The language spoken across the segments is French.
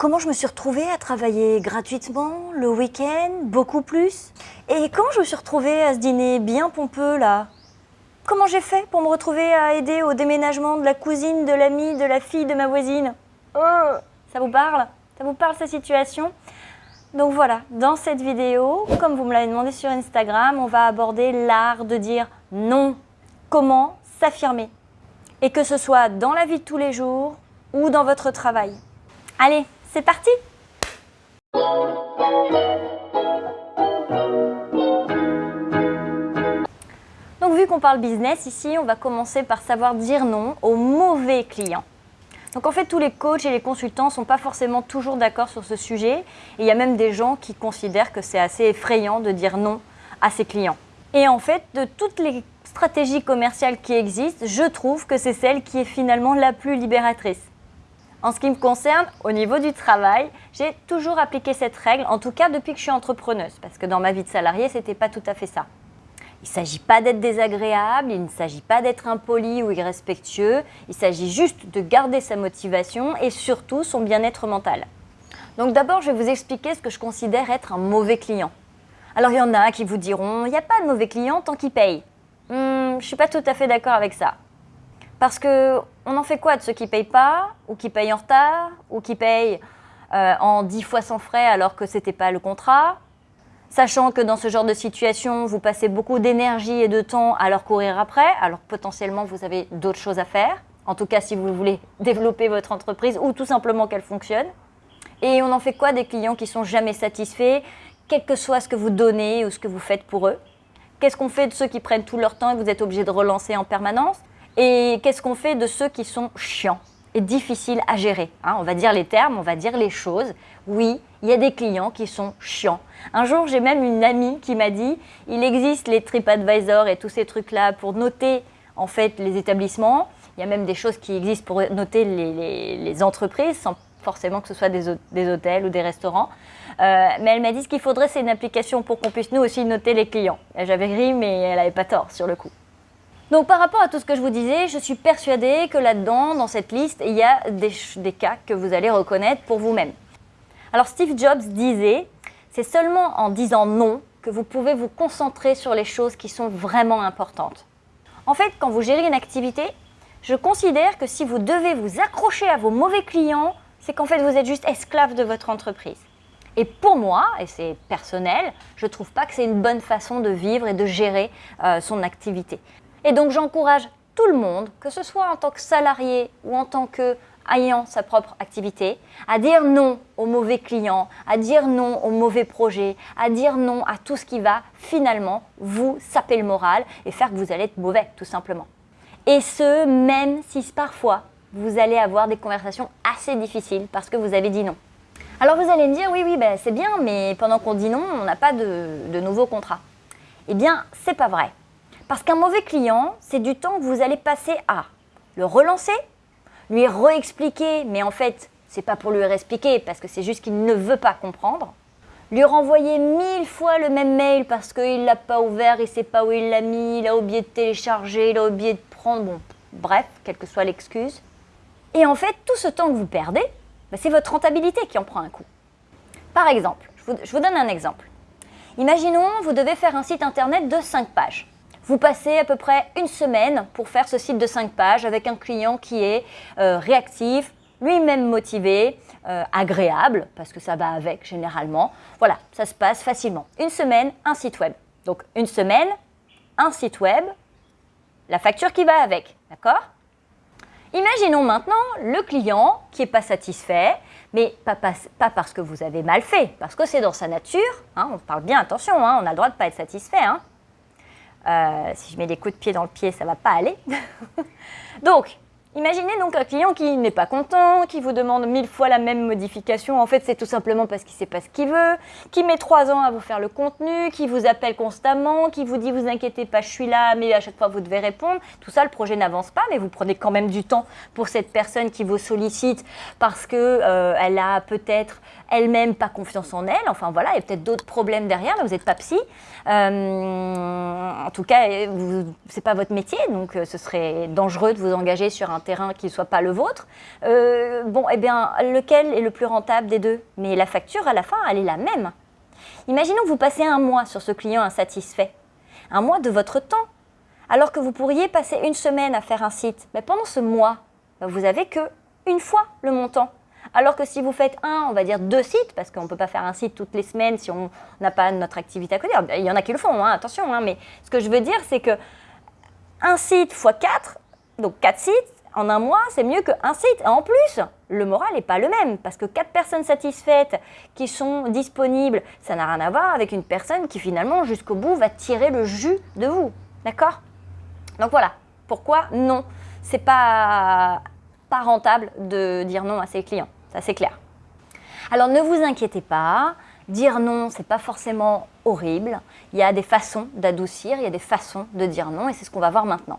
comment je me suis retrouvée à travailler gratuitement, le week-end, beaucoup plus? Et comment je me suis retrouvée à ce dîner bien pompeux là? Comment j'ai fait pour me retrouver à aider au déménagement de la cousine, de l'amie, de la fille de ma voisine? Oh. Ça vous parle? Ça vous parle cette situation? Donc voilà, dans cette vidéo, comme vous me l'avez demandé sur Instagram, on va aborder l'art de dire non. Comment s'affirmer? Et que ce soit dans la vie de tous les jours ou dans votre travail. Allez, c'est parti Donc vu qu'on parle business ici, on va commencer par savoir dire non aux mauvais clients. Donc en fait, tous les coachs et les consultants ne sont pas forcément toujours d'accord sur ce sujet. Et il y a même des gens qui considèrent que c'est assez effrayant de dire non à ses clients. Et en fait, de toutes les stratégies commerciales qui existent, je trouve que c'est celle qui est finalement la plus libératrice. En ce qui me concerne, au niveau du travail, j'ai toujours appliqué cette règle, en tout cas depuis que je suis entrepreneuse, parce que dans ma vie de salarié, ce n'était pas tout à fait ça. Il ne s'agit pas d'être désagréable, il ne s'agit pas d'être impoli ou irrespectueux, il s'agit juste de garder sa motivation et surtout son bien-être mental. Donc d'abord, je vais vous expliquer ce que je considère être un mauvais client. Alors il y en a qui vous diront, il n'y a pas de mauvais client tant qu'il paye. Hmm, je ne suis pas tout à fait d'accord avec ça. Parce que on en fait quoi de ceux qui ne payent pas, ou qui payent en retard, ou qui payent euh, en 10 fois sans frais alors que ce n'était pas le contrat? Sachant que dans ce genre de situation, vous passez beaucoup d'énergie et de temps à leur courir après, alors potentiellement vous avez d'autres choses à faire, en tout cas si vous voulez développer votre entreprise ou tout simplement qu'elle fonctionne. Et on en fait quoi des clients qui sont jamais satisfaits, quel que soit ce que vous donnez ou ce que vous faites pour eux? Qu'est-ce qu'on fait de ceux qui prennent tout leur temps et vous êtes obligé de relancer en permanence? Et qu'est-ce qu'on fait de ceux qui sont chiants et difficiles à gérer hein On va dire les termes, on va dire les choses. Oui, il y a des clients qui sont chiants. Un jour, j'ai même une amie qui m'a dit il existe les TripAdvisor et tous ces trucs-là pour noter en fait les établissements. Il y a même des choses qui existent pour noter les, entreprises sans forcément que ce soit des, hôtels ou des restaurants. Euh, mais elle m'a dit ce qu'il faudrait, c'est une application pour qu'on puisse nous aussi noter les clients. J'avais ri, mais elle n'avait pas tort sur le coup. Donc par rapport à tout ce que je vous disais, je suis persuadée que là-dedans, dans cette liste, il y a des cas que vous allez reconnaître pour vous-même. Alors Steve Jobs disait, c'est seulement en disant non que vous pouvez vous concentrer sur les choses qui sont vraiment importantes. En fait, quand vous gérez une activité, je considère que si vous devez vous accrocher à vos mauvais clients, c'est qu'en fait vous êtes juste esclave de votre entreprise. Et pour moi, et c'est personnel, je ne trouve pas que c'est une bonne façon de vivre et de gérer euh, son activité. Et donc j'encourage tout le monde, que ce soit en tant que salarié ou en tant que ayant sa propre activité, à dire non aux mauvais clients, à dire non aux mauvais projets, à dire non à tout ce qui va finalement vous saper le moral et faire que vous allez être mauvais tout simplement. Et ce, même si parfois vous allez avoir des conversations assez difficiles parce que vous avez dit non. Alors vous allez me dire, oui, oui, ben, c'est bien, mais pendant qu'on dit non, on n'a pas de, de nouveaux contrats. Eh bien, c'est pas vrai. Parce qu'un mauvais client, c'est du temps que vous allez passer à le relancer, lui réexpliquer, mais en fait, c'est pas pour lui réexpliquer parce que c'est juste qu'il ne veut pas comprendre. Lui renvoyer mille fois le même mail parce qu'il l'a pas ouvert, il sait pas où il l'a mis, il a oublié de télécharger, il a oublié de prendre, bon, bref, quelle que soit l'excuse. Et en fait, tout ce temps que vous perdez, bah, c'est votre rentabilité qui en prend un coup. Par exemple, je vous, je vous donne un exemple. Imaginons, vous devez faire un site internet de 5 pages. Vous passez à peu près une semaine pour faire ce site de 5 pages avec un client qui est euh, réactif, lui-même motivé, euh, agréable, parce que ça va avec généralement. Voilà, ça se passe facilement. Une semaine, un site web. Donc une semaine, un site web, la facture qui va avec, d'accord? Imaginons maintenant le client qui n'est pas satisfait, mais pas, parce que vous avez mal fait, parce que c'est dans sa nature. Hein, on parle bien, attention, hein, on a le droit de ne pas être satisfait. Hein. Euh, si je mets des coups de pied dans le pied, ça va pas aller. donc, imaginez donc un client qui n'est pas content, qui vous demande mille fois la même modification. En fait, c'est tout simplement parce qu'il ne sait pas ce qu'il veut, qui met trois ans à vous faire le contenu, qui vous appelle constamment, qui vous dit « vous inquiétez pas, je suis là, mais à chaque fois vous devez répondre ». Tout ça, le projet n'avance pas, mais vous prenez quand même du temps pour cette personne qui vous sollicite parce qu'elle euh, a peut-être elle-même pas confiance en elle. Enfin voilà, il y a peut-être d'autres problèmes derrière, mais vous n'êtes pas psy. Euh, en tout cas, ce n'est pas votre métier, donc euh, ce serait dangereux de vous engager sur un terrain qui ne soit pas le vôtre. Euh, bon, eh bien, lequel est le plus rentable des deux? Mais la facture, à la fin, elle est la même. Imaginons que vous passez un mois sur ce client insatisfait. Un mois de votre temps. Alors que vous pourriez passer une semaine à faire un site. Mais pendant ce mois, bah, vous avez que une fois le montant. Alors que si vous faites un, on va dire deux sites, parce qu'on ne peut pas faire un site toutes les semaines si on n'a pas notre activité à côté. Il y en a qui le font, hein, attention, hein, mais ce que je veux dire, c'est que un site x 4, donc quatre sites, en un mois, c'est mieux qu'un site. En plus, le moral n'est pas le même, parce que quatre personnes satisfaites qui sont disponibles, ça n'a rien à voir avec une personne qui finalement, jusqu'au bout, va tirer le jus de vous. D'accord? Donc voilà, pourquoi? Non C'est pas pas rentable de dire non à ses clients, ça c'est clair. Alors ne vous inquiétez pas, dire non, c'est pas forcément horrible. Il y a des façons d'adoucir, il y a des façons de dire non et c'est ce qu'on va voir maintenant.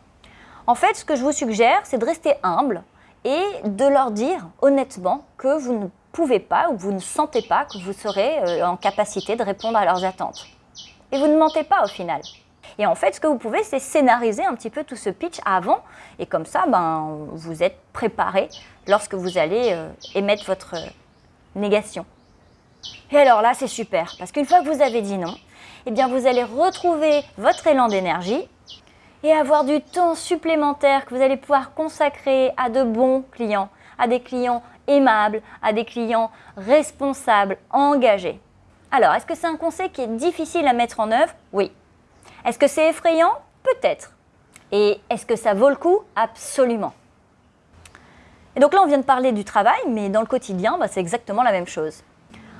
En fait, ce que je vous suggère, c'est de rester humble et de leur dire honnêtement que vous ne pouvez pas ou que vous ne sentez pas que vous serez euh, en capacité de répondre à leurs attentes. Et vous ne mentez pas au final. Et en fait, ce que vous pouvez, c'est scénariser un petit peu tout ce pitch avant. Et comme ça, ben, vous êtes préparé lorsque vous allez euh, émettre votre négation. Et alors là, c'est super, parce qu'une fois que vous avez dit non, eh bien, vous allez retrouver votre élan d'énergie et avoir du temps supplémentaire que vous allez pouvoir consacrer à de bons clients, à des clients aimables, à des clients responsables, engagés. Alors, est-ce que c'est un conseil qui est difficile à mettre en œuvre? Oui. Est-ce que c'est effrayant? Peut-être. Et est-ce que ça vaut le coup? Absolument. Et donc là, on vient de parler du travail, mais dans le quotidien, bah, c'est exactement la même chose.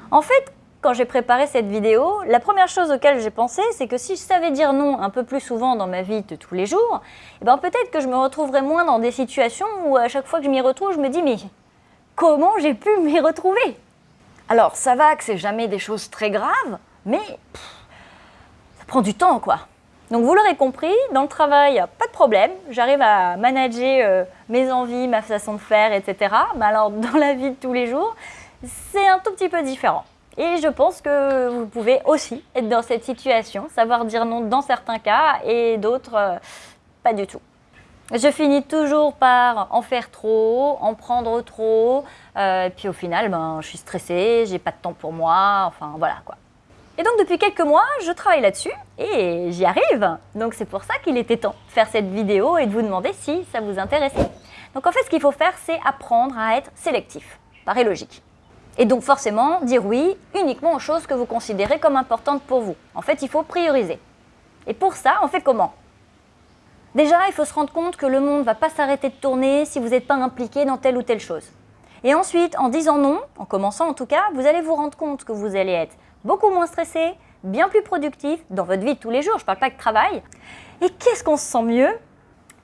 En fait, quand j'ai préparé cette vidéo, la première chose auquel j'ai pensé, c'est que si je savais dire non un peu plus souvent dans ma vie de tous les jours, eh ben peut-être que je me retrouverais moins dans des situations où à chaque fois que je m'y retrouve, je me dis mais comment j'ai pu m'y retrouver? Alors ça va que c'est jamais des choses très graves, mais ça prend du temps quoi. Donc vous l'aurez compris, dans le travail, pas de problème, j'arrive à manager euh, mes envies, ma façon de faire, etc. Mais alors dans la vie de tous les jours, c'est un tout petit peu différent. Et je pense que vous pouvez aussi être dans cette situation, savoir dire non dans certains cas et d'autres euh, pas du tout. Je finis toujours par en faire trop, en prendre trop, euh, et puis au final, ben, je suis stressée, j'ai pas de temps pour moi, enfin voilà quoi. Et donc depuis quelques mois, je travaille là-dessus et j'y arrive. Donc c'est pour ça qu'il était temps de faire cette vidéo et de vous demander si ça vous intéressait. Donc en fait, ce qu'il faut faire, c'est apprendre à être sélectif. Paraît logique. Et donc forcément, dire oui uniquement aux choses que vous considérez comme importantes pour vous. En fait, il faut prioriser. Et pour ça, on fait comment? Déjà, il faut se rendre compte que le monde ne va pas s'arrêter de tourner si vous n'êtes pas impliqué dans telle ou telle chose. Et ensuite, en disant non, en commençant en tout cas, vous allez vous rendre compte que vous allez être beaucoup moins stressé, bien plus productif dans votre vie de tous les jours, je ne parle pas de travail. Et qu'est-ce qu'on se sent mieux?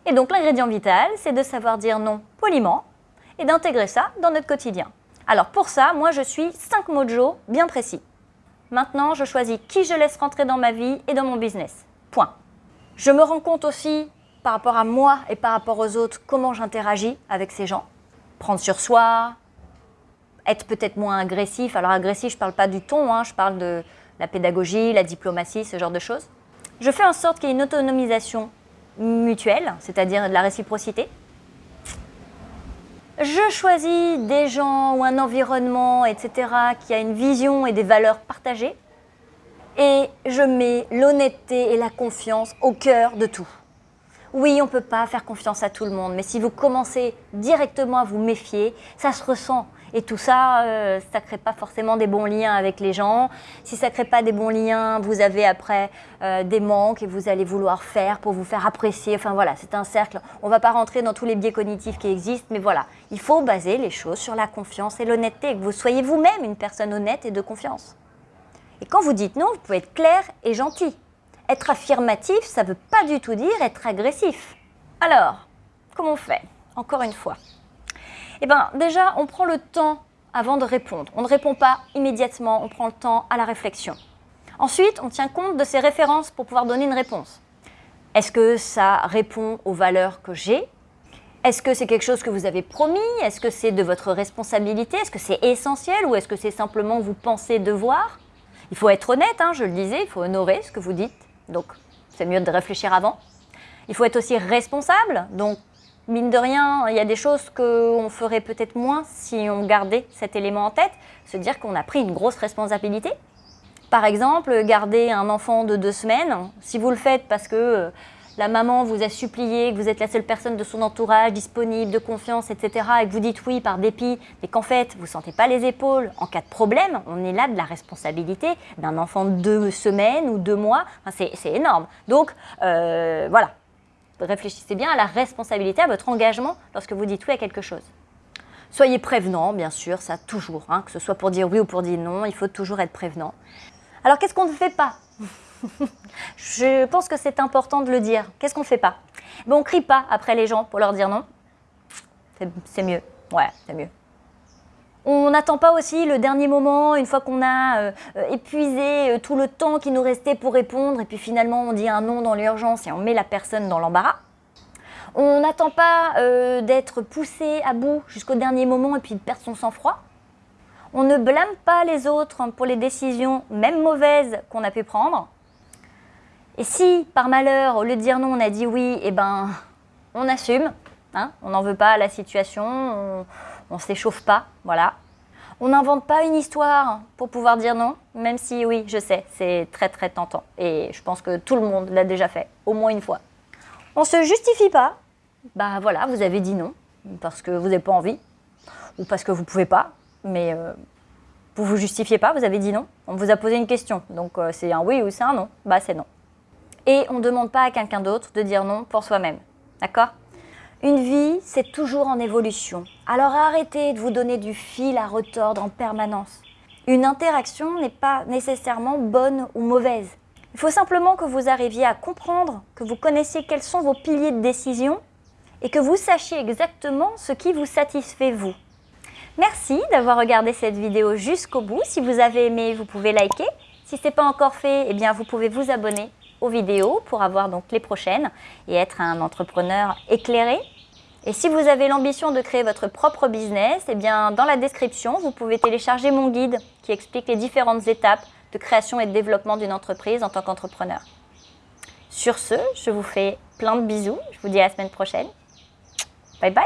Et donc l'ingrédient vital, c'est de savoir dire non poliment et d'intégrer ça dans notre quotidien. Alors pour ça, moi je suis 5 mojo bien précis. Maintenant, je choisis qui je laisse rentrer dans ma vie et dans mon business. Point. Je me rends compte aussi, par rapport à moi et par rapport aux autres, comment j'interagis avec ces gens. Prendre sur soi, être peut-être moins agressif. Alors agressif, je ne parle pas du ton, hein, je parle de la pédagogie, la diplomatie, ce genre de choses. Je fais en sorte qu'il y ait une autonomisation mutuelle, c'est-à-dire de la réciprocité. Je choisis des gens ou un environnement, etc., qui a une vision et des valeurs partagées. Et je mets l'honnêteté et la confiance au cœur de tout. Oui, on ne peut pas faire confiance à tout le monde, mais si vous commencez directement à vous méfier, ça se ressent. Et tout ça, euh, ça ne crée pas forcément des bons liens avec les gens. Si ça ne crée pas des bons liens, vous avez après euh, des manques et vous allez vouloir faire pour vous faire apprécier. Enfin voilà, c'est un cercle. On ne va pas rentrer dans tous les biais cognitifs qui existent, mais voilà, il faut baser les choses sur la confiance et l'honnêteté, que vous soyez vous-même une personne honnête et de confiance. Et quand vous dites non, vous pouvez être clair et gentil. Être affirmatif, ça ne veut pas du tout dire être agressif. Alors, comment on fait? Encore une fois, eh bien, déjà, on prend le temps avant de répondre. On ne répond pas immédiatement, on prend le temps à la réflexion. Ensuite, on tient compte de ces références pour pouvoir donner une réponse. Est-ce que ça répond aux valeurs que j'ai? Est-ce que c'est quelque chose que vous avez promis? Est-ce que c'est de votre responsabilité? Est-ce que c'est essentiel ou est-ce que c'est simplement vous pensez devoir? Il faut être honnête, hein, je le disais, il faut honorer ce que vous dites. Donc, c'est mieux de réfléchir avant. Il faut être aussi responsable. Donc, mine de rien, il y a des choses qu'on ferait peut-être moins si on gardait cet élément en tête. Se dire qu'on a pris une grosse responsabilité. Par exemple, garder un enfant de deux semaines, si vous le faites parce que euh, la maman vous a supplié, que vous êtes la seule personne de son entourage disponible, de confiance, etc., et que vous dites oui par dépit, mais qu'en fait, vous ne sentez pas les épaules, en cas de problème, on est là de la responsabilité d'un enfant de deux semaines ou deux mois, c'est énorme. Donc, euh, voilà, réfléchissez bien à la responsabilité, à votre engagement lorsque vous dites oui à quelque chose. Soyez prévenant, bien sûr, ça toujours, hein, que ce soit pour dire oui ou pour dire non, il faut toujours être prévenant. Alors, qu'est-ce qu'on ne fait pas? Je pense que c'est important de le dire. Qu'est-ce qu'on ne fait pas? Ben, On ne crie pas après les gens pour leur dire non. C'est mieux. Ouais, c'est mieux. On n'attend pas aussi le dernier moment, une fois qu'on a euh, euh, épuisé euh, tout le temps qui nous restait pour répondre, et puis finalement on dit un non dans l'urgence et on met la personne dans l'embarras. On n'attend pas d'être poussé à bout jusqu'au dernier moment et puis de perdre son sang-froid. On ne blâme pas les autres pour les décisions, même mauvaises, qu'on a pu prendre. Et si, par malheur, au lieu de dire non, on a dit oui, eh ben, on assume. Hein, on n'en veut pas à la situation, on ne s'échauffe pas, voilà. On n'invente pas une histoire pour pouvoir dire non, même si oui, je sais, c'est très très tentant. Et je pense que tout le monde l'a déjà fait, au moins une fois. On ne se justifie pas. Bah voilà, vous avez dit non, parce que vous n'avez pas envie, ou parce que vous ne pouvez pas, mais euh, vous ne vous justifiez pas, vous avez dit non. On vous a posé une question, donc euh, c'est un oui ou c'est un non. Bah c'est non. Et on ne demande pas à quelqu'un d'autre de dire non pour soi-même. D'accord? Une vie, c'est toujours en évolution. Alors arrêtez de vous donner du fil à retordre en permanence. Une interaction n'est pas nécessairement bonne ou mauvaise. Il faut simplement que vous arriviez à comprendre, que vous connaissiez quels sont vos piliers de décision et que vous sachiez exactement ce qui vous satisfait vous. Merci d'avoir regardé cette vidéo jusqu'au bout. Si vous avez aimé, vous pouvez liker. Si ce n'est pas encore fait, eh bien, vous pouvez vous abonner aux vidéos pour avoir donc les prochaines et être un entrepreneur éclairé. Et si vous avez l'ambition de créer votre propre business, eh bien dans la description, vous pouvez télécharger mon guide qui explique les différentes étapes de création et de développement d'une entreprise en tant qu'entrepreneur. Sur ce, je vous fais plein de bisous. Je vous dis à la semaine prochaine. Bye bye